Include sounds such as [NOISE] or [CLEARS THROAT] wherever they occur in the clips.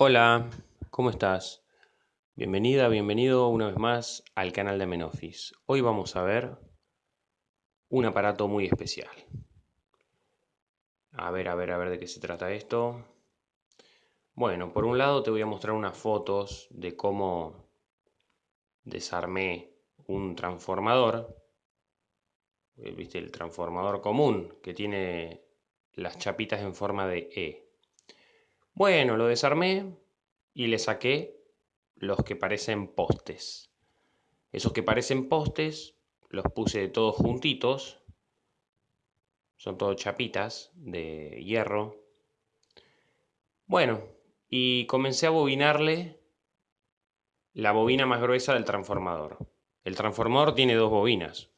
Hola, ¿cómo estás? Bienvenida, bienvenido una vez más al canal de Menofis. Hoy vamos a ver un aparato muy especial. A ver, a ver, a ver de qué se trata esto. Bueno, por un lado te voy a mostrar unas fotos de cómo desarmé un transformador. Eh, ¿Viste? El transformador común que tiene las chapitas en forma de E. Bueno, lo desarmé y le saqué los que parecen postes. Esos que parecen postes los puse todos juntitos. Son todos chapitas de hierro. Bueno, y comencé a bobinarle la bobina más gruesa del transformador. El transformador tiene dos bobinas.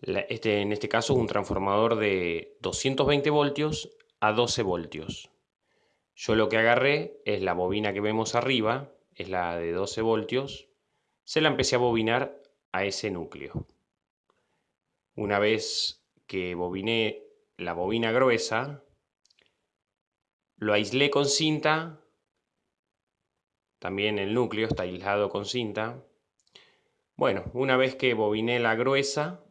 Este, en este caso un transformador de 220 voltios a 12 voltios. Yo lo que agarré es la bobina que vemos arriba, es la de 12 voltios, se la empecé a bobinar a ese núcleo. Una vez que bobiné la bobina gruesa, lo aislé con cinta, también el núcleo está aislado con cinta. Bueno, una vez que bobiné la gruesa,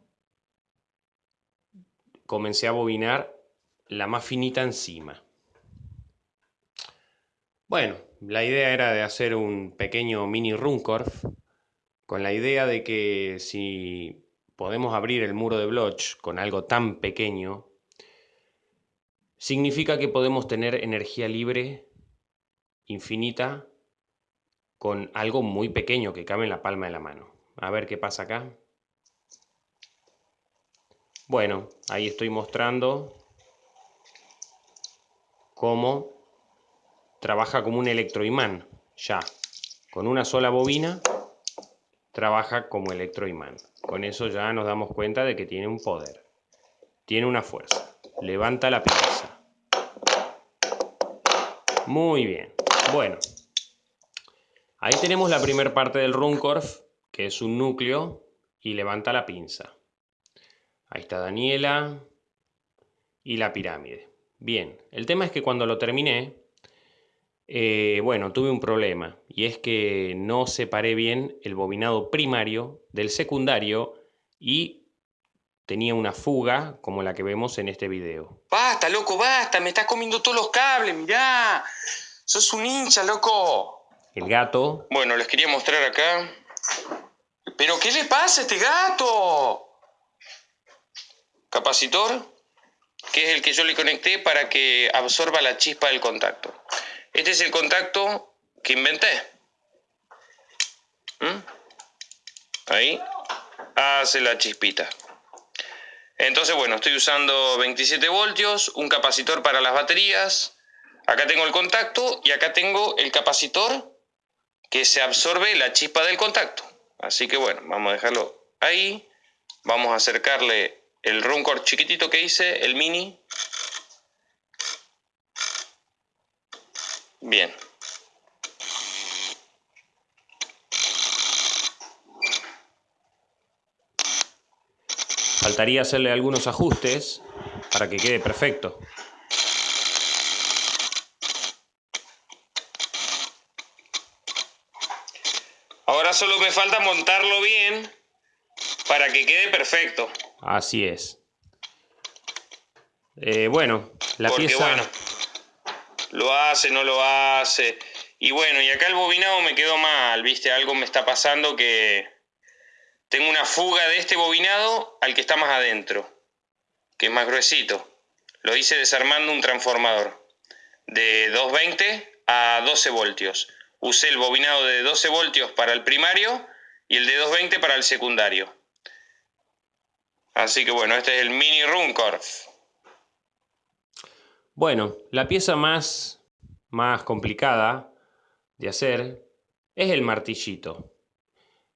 comencé a bobinar la más finita encima. Bueno, la idea era de hacer un pequeño mini Runcorf con la idea de que si podemos abrir el muro de Bloch con algo tan pequeño, significa que podemos tener energía libre infinita con algo muy pequeño que cabe en la palma de la mano. A ver qué pasa acá. Bueno, ahí estoy mostrando cómo trabaja como un electroimán, ya. Con una sola bobina trabaja como electroimán. Con eso ya nos damos cuenta de que tiene un poder. Tiene una fuerza. Levanta la pinza. Muy bien. Bueno. Ahí tenemos la primera parte del Runcorf, que es un núcleo, y levanta la pinza. Ahí está Daniela y la pirámide. Bien, el tema es que cuando lo terminé, eh, bueno, tuve un problema y es que no separé bien el bobinado primario del secundario y tenía una fuga como la que vemos en este video. Basta, loco, basta, me estás comiendo todos los cables, mirá. Sos un hincha, loco. El gato. Bueno, les quería mostrar acá. ¿Pero qué le pasa a este gato? Capacitor, que es el que yo le conecté para que absorba la chispa del contacto. Este es el contacto que inventé. ¿Mm? Ahí hace la chispita. Entonces, bueno, estoy usando 27 voltios, un capacitor para las baterías. Acá tengo el contacto y acá tengo el capacitor que se absorbe la chispa del contacto. Así que bueno, vamos a dejarlo ahí. Vamos a acercarle el Runcore chiquitito que hice, el mini, Bien. Faltaría hacerle algunos ajustes para que quede perfecto. Ahora solo me falta montarlo bien para que quede perfecto. Así es. Eh, bueno, la pieza lo hace, no lo hace. Y bueno, y acá el bobinado me quedó mal, ¿viste? Algo me está pasando que tengo una fuga de este bobinado al que está más adentro, que es más gruesito. Lo hice desarmando un transformador de 220 a 12 voltios. Usé el bobinado de 12 voltios para el primario y el de 220 para el secundario. Así que bueno, este es el mini Runcorf. Bueno, la pieza más, más complicada de hacer es el martillito.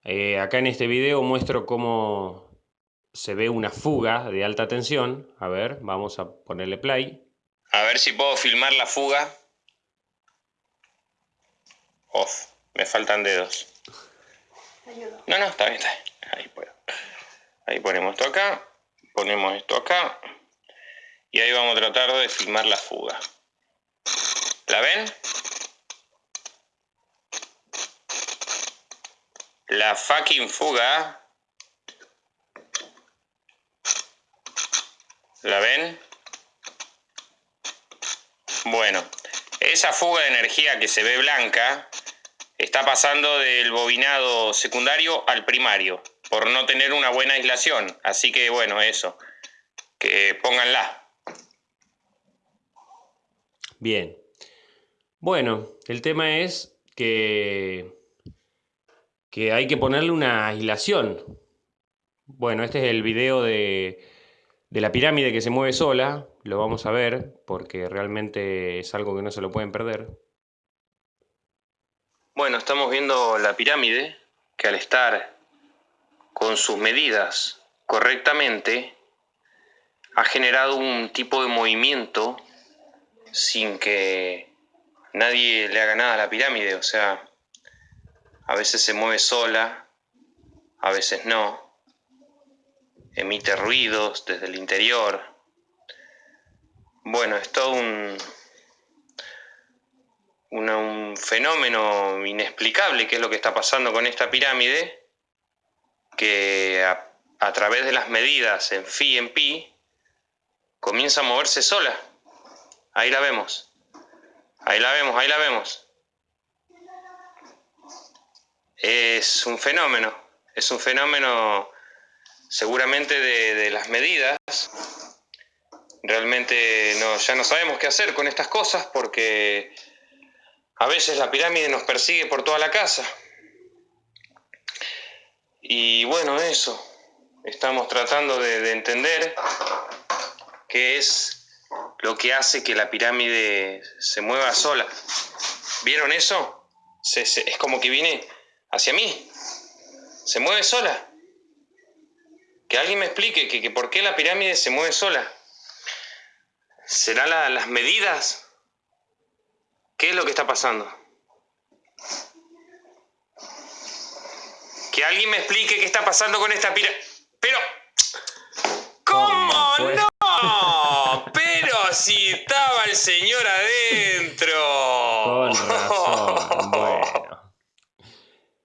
Eh, acá en este video muestro cómo se ve una fuga de alta tensión. A ver, vamos a ponerle play. A ver si puedo filmar la fuga. Off, me faltan dedos. No, no, está bien, está bien. Ahí puedo. Ahí ponemos esto acá, ponemos esto acá y ahí vamos a tratar de filmar la fuga. ¿La ven? La fucking fuga. ¿La ven? Bueno, esa fuga de energía que se ve blanca está pasando del bobinado secundario al primario por no tener una buena aislación. Así que bueno, eso, que pónganla. Bien. Bueno, el tema es que, que hay que ponerle una aislación. Bueno, este es el video de, de la pirámide que se mueve sola. Lo vamos a ver porque realmente es algo que no se lo pueden perder. Bueno, estamos viendo la pirámide que al estar con sus medidas correctamente ha generado un tipo de movimiento sin que nadie le haga nada a la pirámide. O sea, a veces se mueve sola, a veces no. Emite ruidos desde el interior. Bueno, es todo un, un fenómeno inexplicable que es lo que está pasando con esta pirámide, que a, a través de las medidas en phi en pi comienza a moverse sola. Ahí la vemos. Ahí la vemos, ahí la vemos. Es un fenómeno. Es un fenómeno seguramente de, las medidas. Realmente no, ya no sabemos qué hacer con estas cosas porque a veces la pirámide nos persigue por toda la casa. Y bueno, eso. Estamos tratando de, de entender qué es lo que hace que la pirámide se mueva sola. ¿Vieron eso? es como que viene hacia mí. Se mueve sola. Que alguien me explique que, por qué la pirámide se mueve sola. ¿Será las medidas? ¿Qué es lo que está pasando? Que alguien me explique qué está pasando con esta pirámide. Pero... ¿Cómo no? Si estaba el señor adentro. Con [LAUGHS] razón. Bueno.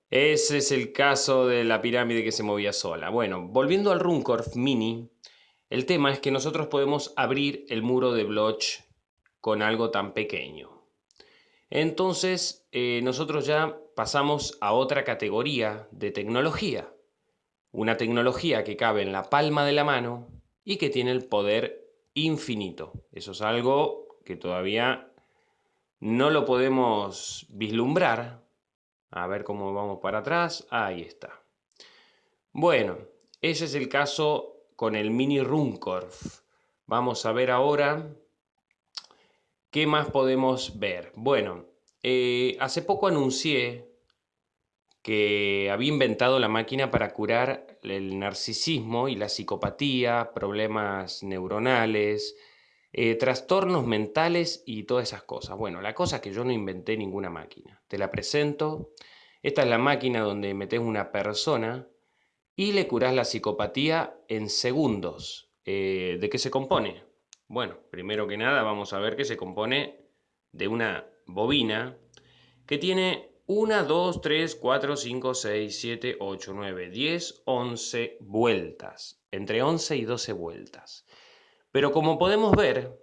Ese es el caso de la pirámide que se movía sola. Bueno, volviendo al Runcorf Mini, el tema es que nosotros podemos abrir el muro de Bloch con algo tan pequeño. Entonces, eh, nosotros ya pasamos a otra categoría de tecnología. Una tecnología que cabe en la palma de la mano y que tiene el poder infinito. Eso es algo que todavía no lo podemos vislumbrar. A ver cómo vamos para atrás. Ahí está. Bueno, ese es el caso con el mini Runcorf. Vamos a ver ahora qué más podemos ver. Bueno, eh, hace poco anuncié que había inventado la máquina para curar el narcisismo y la psicopatía, problemas neuronales, eh, trastornos mentales y todas esas cosas. Bueno, la cosa es que yo no inventé ninguna máquina. Te la presento. Esta es la máquina donde metes una persona y le curás la psicopatía en segundos. Eh, ¿De qué se compone? Bueno, primero que nada vamos a ver que se compone de una bobina que tiene 1, 2, 3, 4, 5, 6, 7, 8, 9, 10, 11 vueltas. Entre 11 y 12 vueltas. Pero como podemos ver,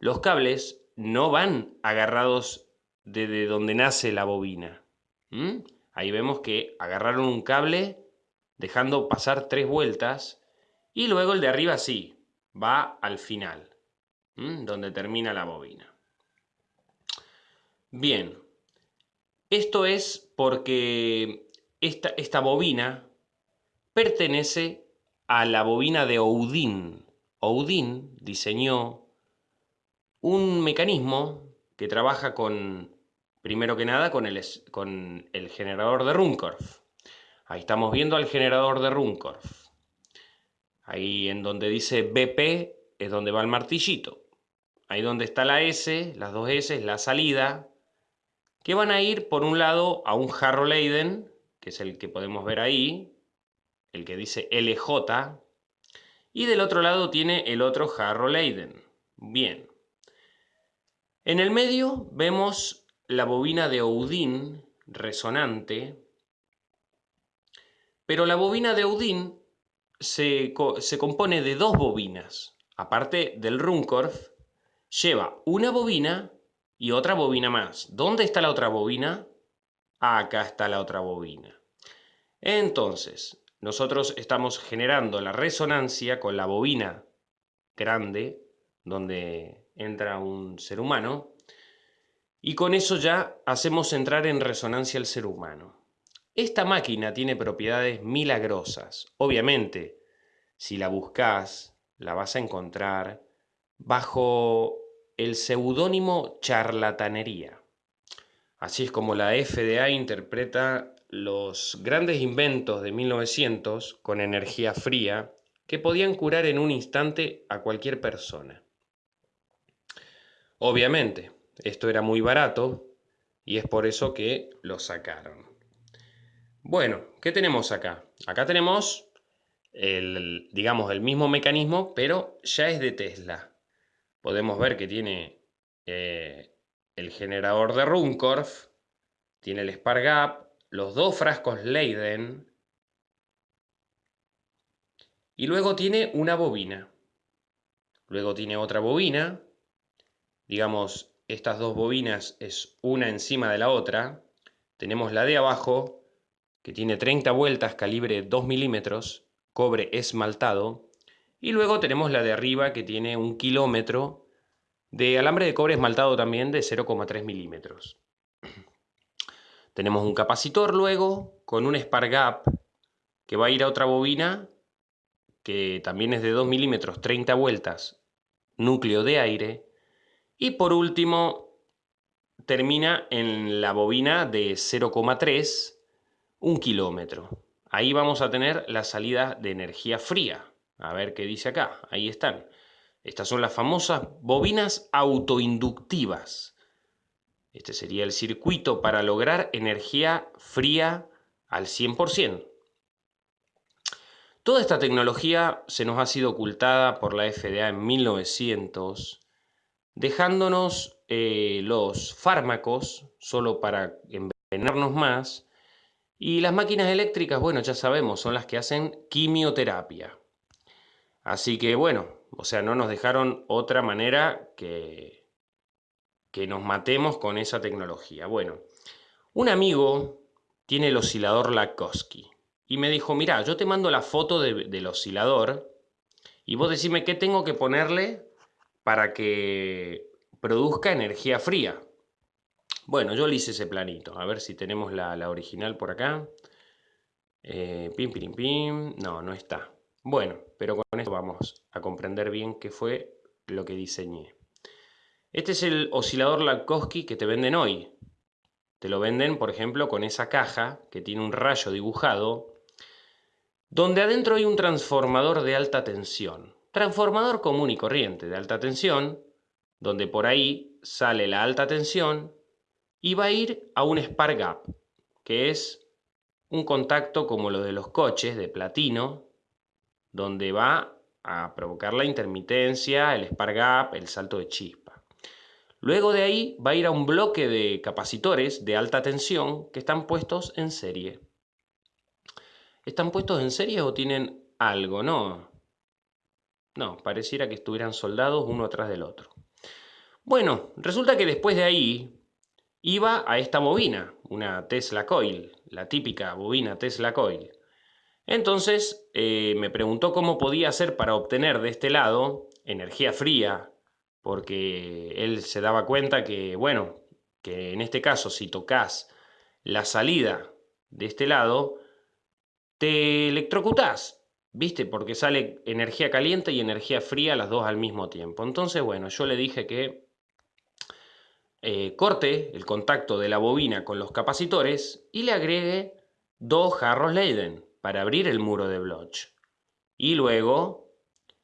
los cables no van agarrados desde donde nace la bobina. ¿Mm? Ahí vemos que agarraron un cable dejando pasar tres vueltas y luego el de arriba sí, va al final, ¿Mm? donde termina la bobina. Bien, esto es porque esta, esta bobina pertenece a la bobina de Oudin. Oudin diseñó un mecanismo que trabaja con, primero que nada, con el, con el generador de Runcorf. Ahí estamos viendo al generador de Runcorf. Ahí en donde dice BP es donde va el martillito. Ahí donde está la S, las dos S la salida que van a ir por un lado a un jarro Leiden, que es el que podemos ver ahí, el que dice LJ, y del otro lado tiene el otro jarro Leiden. Bien. En el medio vemos la bobina de Oudin resonante, Pero la bobina de Audin se, se compone de dos bobinas. Aparte del Runcorf, lleva una bobina y otra bobina más. ¿Dónde está la otra bobina? Acá está la otra bobina. Entonces, nosotros estamos generando la resonancia con la bobina grande, donde entra un ser humano, y con eso ya hacemos entrar en resonancia al ser humano. Esta máquina tiene propiedades milagrosas. Obviamente, si la buscas, la vas a encontrar bajo el seudónimo charlatanería. Así es como la FDA interpreta los grandes inventos de 1900 con energía fría que podían curar en un instante a cualquier persona. Obviamente, esto era muy barato y es por eso que lo sacaron. Bueno, ¿qué tenemos acá? Acá tenemos el, digamos, el mismo mecanismo, pero ya es de Tesla. Podemos ver que tiene eh, el generador de Runcorf, tiene el Spark Gap, los dos frascos Leiden y luego tiene una bobina. Luego tiene otra bobina. Digamos, estas dos bobinas es una encima de la otra. Tenemos la de abajo, que tiene 30 vueltas, calibre 2 milímetros, cobre esmaltado. Y luego tenemos la de arriba, que tiene un kilómetro de alambre de cobre esmaltado también de 0,3 milímetros. [CLEARS THROAT] Tenemos un capacitor luego con un Spark Gap que va a ir a otra bobina que también es de 2 milímetros, 30 vueltas, núcleo de aire. Y por último, termina en la bobina de 0,3, un kilómetro. Ahí vamos a tener la salida de energía fría. A ver qué dice acá. Ahí están. Estas son las famosas bobinas autoinductivas. Este sería el circuito para lograr energía fría al 100%. Toda esta tecnología se nos ha sido ocultada por la FDA en 1900, dejándonos eh, los fármacos solo para envenenarnos más y las máquinas eléctricas, bueno, ya sabemos, son las que hacen quimioterapia. Así que bueno, o sea, no nos dejaron otra manera que, que nos matemos con esa tecnología. Bueno, un amigo tiene el oscilador Lakowski y me dijo, mira, yo te mando la foto del oscilador y vos decime qué tengo que ponerle para que produzca energía fría. Bueno, yo le hice ese planito. A ver si tenemos la, original por acá. Eh, pim, pim, pim. No, no está. Bueno, pero con esto vamos a comprender bien qué fue lo que diseñé. Este es el oscilador Lakowski que te venden hoy. Te lo venden, por ejemplo, con esa caja que tiene un rayo dibujado donde adentro hay un transformador de alta tensión. Transformador común y corriente de alta tensión, donde por ahí sale la alta tensión y va a ir a un spark gap, que es un contacto como lo de los coches de platino, donde va a provocar la intermitencia, el spark gap, el salto de chispa. Luego de ahí va a ir a un bloque de capacitores de alta tensión que están puestos en serie. ¿Están puestos en serie o tienen algo? No. No, pareciera que estuvieran soldados uno atrás del otro. Bueno, resulta que después de ahí iba a esta bobina, una Tesla Coil, la típica bobina Tesla Coil. Entonces eh, me preguntó cómo podía hacer para obtener de este lado energía fría, porque él se daba cuenta que, bueno, que en este caso si tocas la salida de este lado, te electrocutás, ¿viste? Porque sale energía caliente y energía fría las dos al mismo tiempo. Entonces, bueno, yo le dije que eh, corte el contacto de la bobina con los capacitores y le agregue dos jarros Leiden para abrir el muro de Bloch. Y luego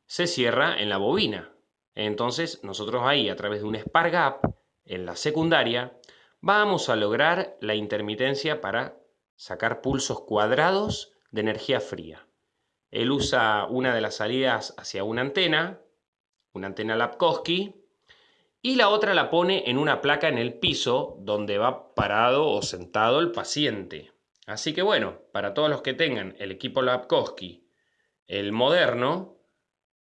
se cierra en la bobina. Entonces, nosotros ahí, a través de un Spark Gap, en la secundaria, vamos a lograr la intermitencia para sacar pulsos cuadrados de energía fría. Él usa una de las salidas hacia una antena, una antena Lapkowski, y la otra la pone en una placa en el piso donde va parado o sentado el paciente. Así que bueno, para todos los que tengan el equipo Lapkowski, el moderno,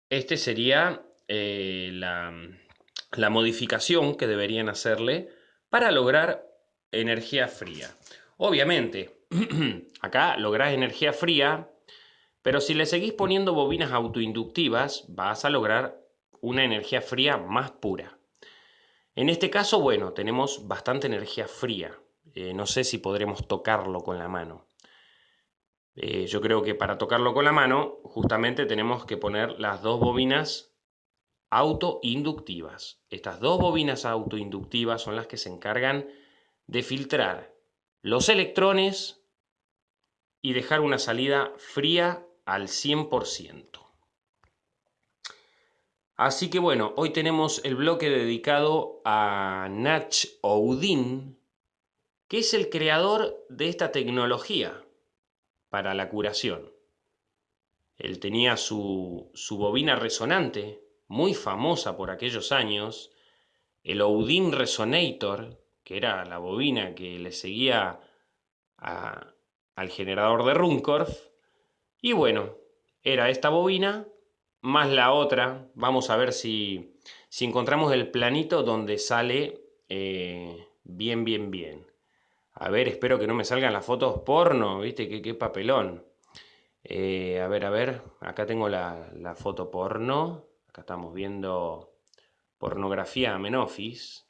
este sería eh, la, la modificación que deberían hacerle para lograr energía fría. Obviamente, [CLEARS THROAT] acá lográs energía fría, pero si le seguís poniendo bobinas autoinductivas, vas a lograr una energía fría más pura. En este caso, bueno, tenemos bastante energía fría. Eh, no sé si podremos tocarlo con la mano. Eh, yo creo que para tocarlo con la mano, justamente tenemos que poner las dos bobinas autoinductivas. Estas dos bobinas autoinductivas son las que se encargan de filtrar los electrones y dejar una salida fría al 100%. Así que bueno, hoy tenemos el bloque dedicado a Nach Oudin, que es el creador de esta tecnología para la curación. Él tenía su, su bobina resonante, muy famosa por aquellos años, el Oudin Resonator, que era la bobina que le seguía al generador de Runcorf. Y bueno, era esta bobina más la otra. Vamos a ver si, si encontramos el planito donde sale eh, bien, bien, bien. A ver, espero que no me salgan las fotos porno, ¿viste? Qué, qué papelón. Eh, a ver, a ver, acá tengo la, la foto porno. Acá estamos viendo pornografía Menofis.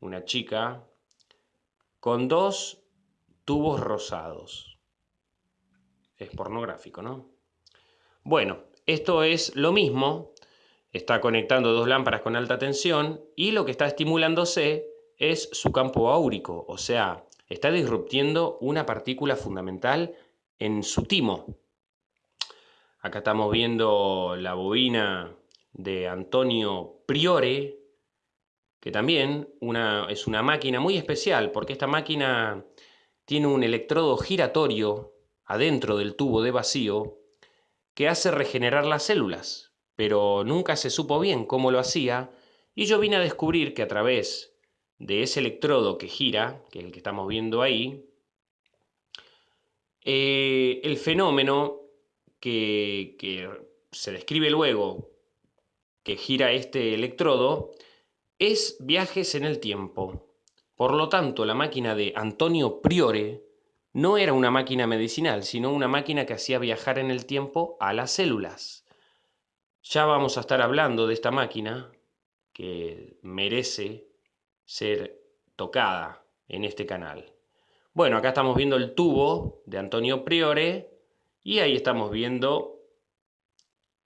Una chica con dos tubos rosados. Es pornográfico, ¿no? Bueno, esto es lo mismo. Está conectando dos lámparas con alta tensión y lo que está estimulándose es su campo áurico, o sea, está disruptiendo una partícula fundamental en su timo. Acá estamos viendo la bobina de Antonio Priore, que también es una máquina muy especial, porque esta máquina tiene un electrodo giratorio adentro del tubo de vacío que hace regenerar las células, pero nunca se supo bien cómo lo hacía, y yo vine a descubrir que a través de ese electrodo que gira, que es el que estamos viendo ahí, eh, el fenómeno que, que se describe luego que gira este electrodo es viajes en el tiempo. Por lo tanto, la máquina de Antonio Priore no era una máquina medicinal, sino una máquina que hacía viajar en el tiempo a las células. Ya vamos a estar hablando de esta máquina que merece ser tocada en este canal. Bueno, acá estamos viendo el tubo de Antonio Priore y ahí estamos viendo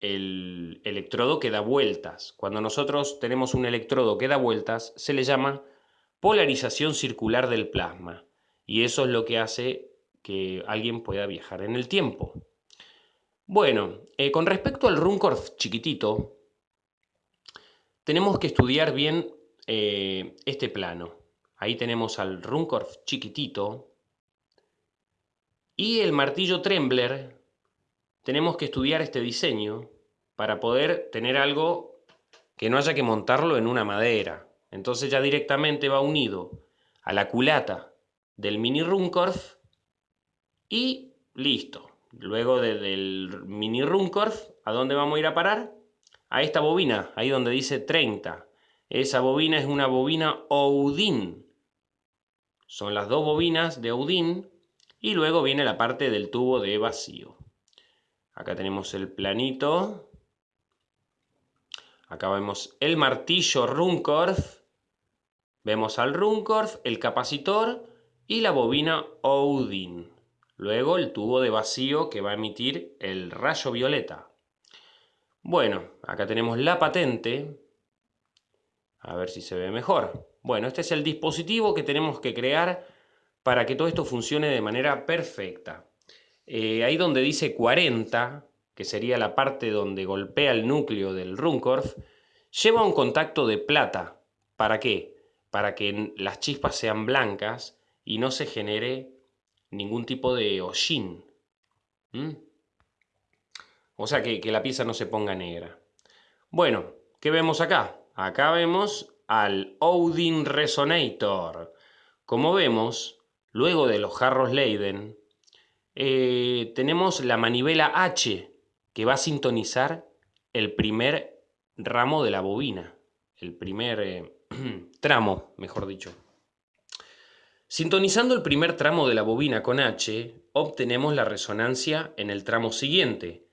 el electrodo que da vueltas. Cuando nosotros tenemos un electrodo que da vueltas, se le llama polarización circular del plasma. Y eso es lo que hace que alguien pueda viajar en el tiempo. Bueno, eh, con respecto al Runcorf chiquitito, tenemos que estudiar bien eh, este plano. Ahí tenemos al Runcorf chiquitito y el martillo Trembler tenemos que estudiar este diseño para poder tener algo que no haya que montarlo en una madera. Entonces ya directamente va unido a la culata del mini Runcorf y listo. Luego del mini Runcorf, ¿a dónde vamos a ir a parar? A esta bobina, ahí donde dice 30. Esa bobina es una bobina Oudin. Son las dos bobinas de Oudin y luego viene la parte del tubo de vacío. Acá tenemos el planito. Acá vemos el martillo Runcorf. Vemos al Runcorf, el capacitor y la bobina Oudin. Luego el tubo de vacío que va a emitir el rayo violeta. Bueno, acá tenemos la patente. A ver si se ve mejor. Bueno, este es el dispositivo que tenemos que crear para que todo esto funcione de manera perfecta. Eh, ahí donde dice 40, que sería la parte donde golpea el núcleo del Runcorf, lleva un contacto de plata. ¿Para qué? Para que las chispas sean blancas y no se genere ningún tipo de hollín. ¿Mm? O sea, que, que la pieza no se ponga negra. Bueno, ¿qué vemos acá? Acá vemos al Odin Resonator. Como vemos, luego de los jarros Leiden, eh, tenemos la manivela H que va a sintonizar el primer ramo de la bobina, el primer eh, [CLEARS THROAT] tramo, mejor dicho. Sintonizando el primer tramo de la bobina con H, obtenemos la resonancia en el tramo siguiente.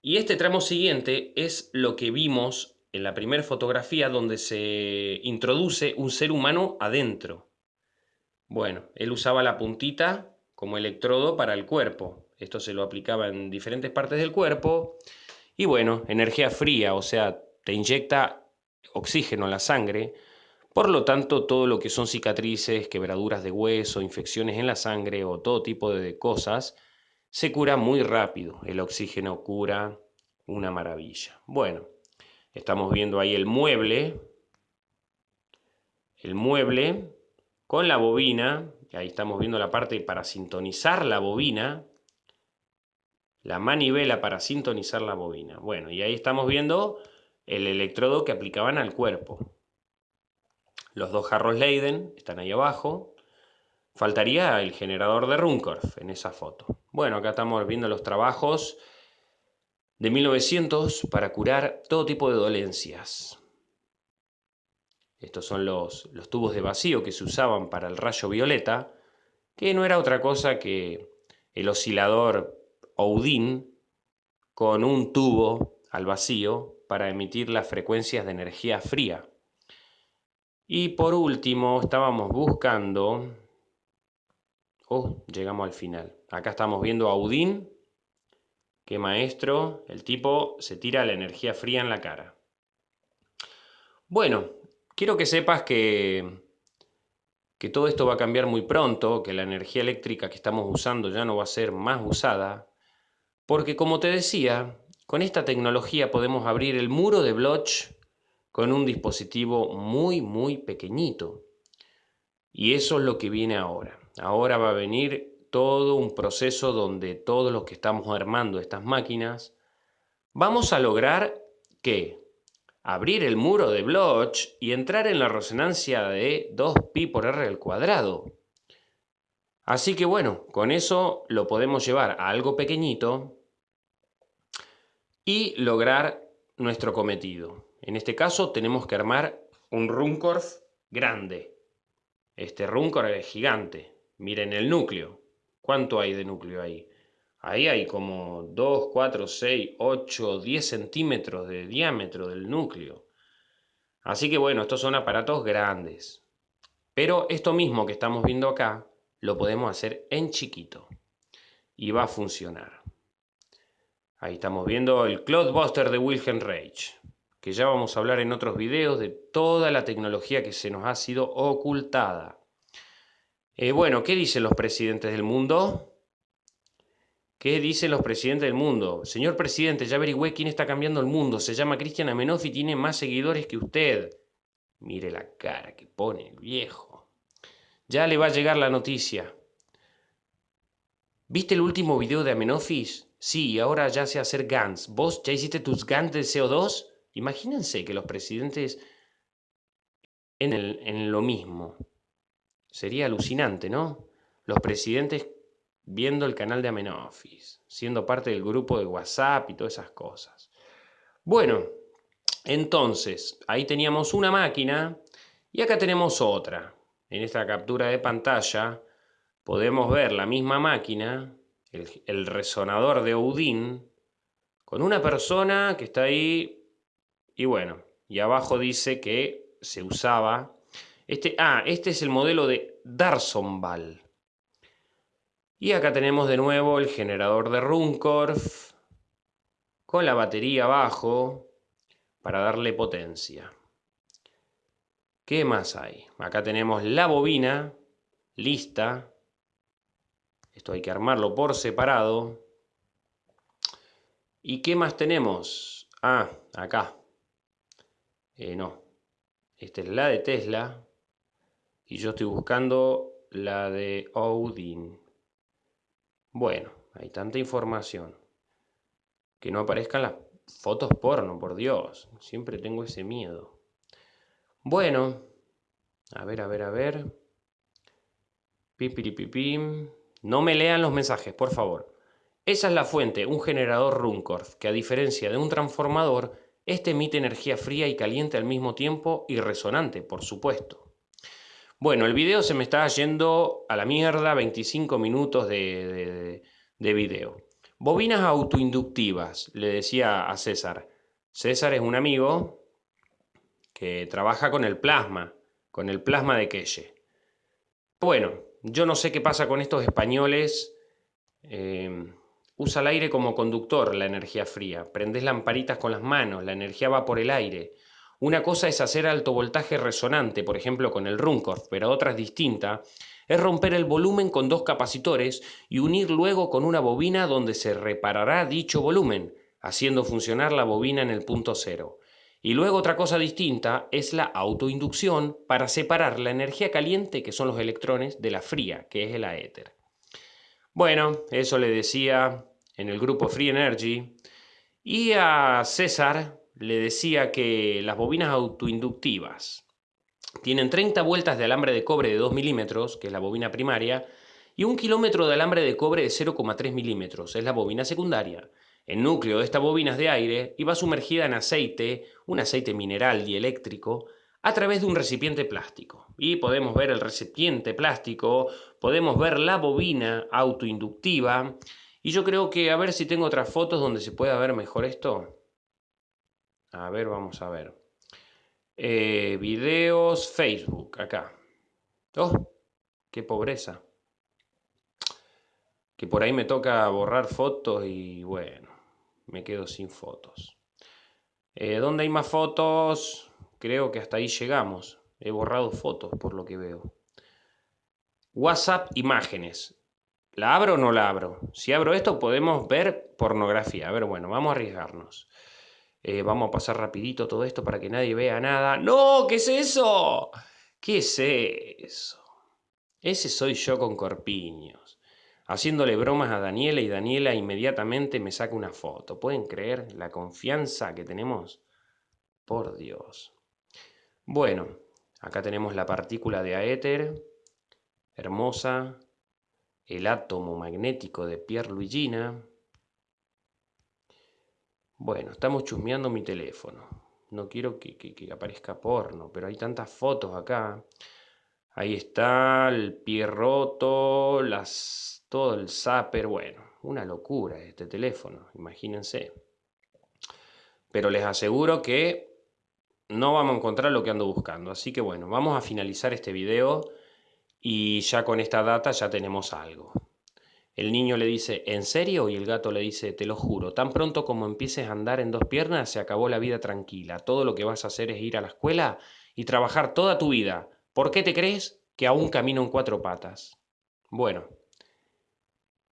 Y este tramo siguiente es lo que vimos en la primera fotografía donde se introduce un ser humano adentro. Bueno, él usaba la puntita como electrodo para el cuerpo. Esto se lo aplicaba en diferentes partes del cuerpo. Y bueno, energía fría, o sea, te inyecta oxígeno a la sangre. Por lo tanto, todo lo que son cicatrices, quebraduras de hueso, infecciones en la sangre o todo tipo de cosas, se cura muy rápido. El oxígeno cura una maravilla. Bueno, estamos viendo ahí el mueble. El mueble con la bobina, ahí estamos viendo la parte para sintonizar la bobina, la manivela para sintonizar la bobina. Bueno, y ahí estamos viendo el electrodo que aplicaban al cuerpo. Los dos jarros Leiden están ahí abajo. Faltaría el generador de Runcorf en esa foto. Bueno, acá estamos viendo los trabajos de 1900 para curar todo tipo de dolencias. Estos son los, los tubos de vacío que se usaban para el rayo violeta, que no era otra cosa que el oscilador Oudin con un tubo al vacío para emitir las frecuencias de energía fría. Y por último, estábamos buscando... Oh, llegamos al final. Acá estamos viendo a Audin. Qué maestro. El tipo se tira la energía fría en la cara. Bueno, quiero que sepas que, que todo esto va a cambiar muy pronto, que la energía eléctrica que estamos usando ya no va a ser más usada, porque como te decía, con esta tecnología podemos abrir el muro de Bloch con un dispositivo muy, muy pequeñito. Y eso es lo que viene ahora. Ahora va a venir todo un proceso donde todos los que estamos armando estas máquinas vamos a lograr que abrir el muro de Bloch y entrar en la resonancia de 2pi por r al cuadrado. Así que bueno, con eso lo podemos llevar a algo pequeñito y lograr nuestro cometido. En este caso tenemos que armar un Runcorf grande. Este Runcorf es gigante. Miren el núcleo. ¿Cuánto hay de núcleo ahí? Ahí hay como 2, 4, 6, 8, 10 centímetros de diámetro del núcleo. Así que bueno, estos son aparatos grandes. Pero esto mismo que estamos viendo acá, lo podemos hacer en chiquito. Y va a funcionar. Ahí estamos viendo el Cloudbuster de Wilhelm Reich, que ya vamos a hablar en otros videos de toda la tecnología que se nos ha sido ocultada. Eh, bueno, ¿qué dicen los presidentes del mundo? ¿Qué dicen los presidentes del mundo? Señor presidente, ya averigüé quién está cambiando el mundo. Se llama Cristian Amenoff y tiene más seguidores que usted. Mire la cara que pone el viejo. Ya le va a llegar la noticia. ¿Viste el último video de Amenofis? Sí, ahora ya sé hacer GANs. ¿Vos ya hiciste tus GANs de CO2? Imagínense que los presidentes en, en lo mismo. Sería alucinante, ¿no? Los presidentes viendo el canal de Amenofis, siendo parte del grupo de WhatsApp y todas esas cosas. Bueno, entonces, ahí teníamos una máquina y acá tenemos otra. En esta captura de pantalla podemos ver la misma máquina, el, resonador de Odin, con una persona que está ahí y bueno, y abajo dice que se usaba... Este, ah, este es el modelo de Darsonval. Y acá tenemos de nuevo el generador de Runcorf con la batería abajo para darle potencia. ¿Qué más hay? Acá tenemos la bobina lista. Esto hay que armarlo por separado. ¿Y qué más tenemos? Ah, acá. Eh, no. Esta es la de Tesla. Y yo estoy buscando la de Odin. Bueno, hay tanta información. Que no aparezcan las fotos porno, por Dios. Siempre tengo ese miedo. Bueno, a ver, a ver, a ver. Pipiripipim. No me lean los mensajes, por favor. Esa es la fuente, un generador Runcorf, que a diferencia de un transformador, este emite energía fría y caliente al mismo tiempo y resonante, por supuesto. Bueno, el video se me está yendo a la mierda, 25 minutos de, de video. Bobinas autoinductivas, le decía a César. César es un amigo que trabaja con el plasma, con el plasma de Quelle. Bueno, yo no sé qué pasa con estos españoles. Eh, usa el aire como conductor la energía fría. Prendes lamparitas con las manos, la energía va por el aire. Una cosa es hacer alto voltaje resonante, por ejemplo con el Runcorf, pero otra es distinta, es romper el volumen con dos capacitores y unir luego con una bobina donde se reparará dicho volumen, haciendo funcionar la bobina en el punto cero. Y luego otra cosa distinta es la autoinducción para separar la energía caliente, que son los electrones, de la fría, que es el aéter. Bueno, eso le decía en el grupo Free Energy. Y a César le decía que las bobinas autoinductivas tienen 30 vueltas de alambre de cobre de 2 milímetros, que es la bobina primaria, y un kilómetro de alambre de cobre de 0,3 milímetros, es la bobina secundaria. El núcleo de esta bobina es de aire y va sumergida en aceite, un aceite mineral dieléctrico, a través de un recipiente plástico. Y podemos ver el recipiente plástico, podemos ver la bobina autoinductiva, y yo creo que a ver si tengo otras fotos donde se pueda ver mejor esto. A ver, vamos a ver. Eh, videos, Facebook, acá. ¡Oh! ¡Qué pobreza! Que por ahí me toca borrar fotos y bueno, me quedo sin fotos. Eh, ¿Dónde hay más fotos? Creo que hasta ahí llegamos. He borrado fotos por lo que veo. WhatsApp imágenes. ¿La abro o no la abro? Si abro esto podemos ver pornografía. A ver, bueno, vamos a arriesgarnos. Eh, vamos a pasar rapidito todo esto para que nadie vea nada. ¡No! ¿Qué es eso? ¿Qué es eso? Ese soy yo con corpiños. Haciéndole bromas a Daniela y Daniela inmediatamente me saca una foto. ¿Pueden creer la confianza que tenemos? Por Dios. Bueno, acá tenemos la partícula de aéter, hermosa, el átomo magnético de Pierre Luigina, bueno, estamos chusmeando mi teléfono. No quiero que, aparezca porno, pero hay tantas fotos acá. Ahí está el pie roto, las, todo el zapper. Bueno, una locura este teléfono, imagínense. Pero les aseguro que no vamos a encontrar lo que ando buscando. Así que bueno, vamos a finalizar este video y ya con esta data ya tenemos algo. El niño le dice, ¿en serio? Y el gato le dice, te lo juro, tan pronto como empieces a andar en dos piernas, se acabó la vida tranquila. Todo lo que vas a hacer es ir a la escuela y trabajar toda tu vida. ¿Por qué te crees que aún camino en cuatro patas? Bueno,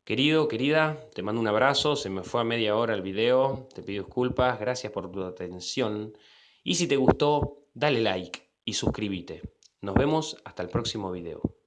querido, querida, te mando un abrazo, se me fue a media hora el video, te pido disculpas, gracias por tu atención. Y si te gustó, dale like y suscríbete. Nos vemos hasta el próximo video.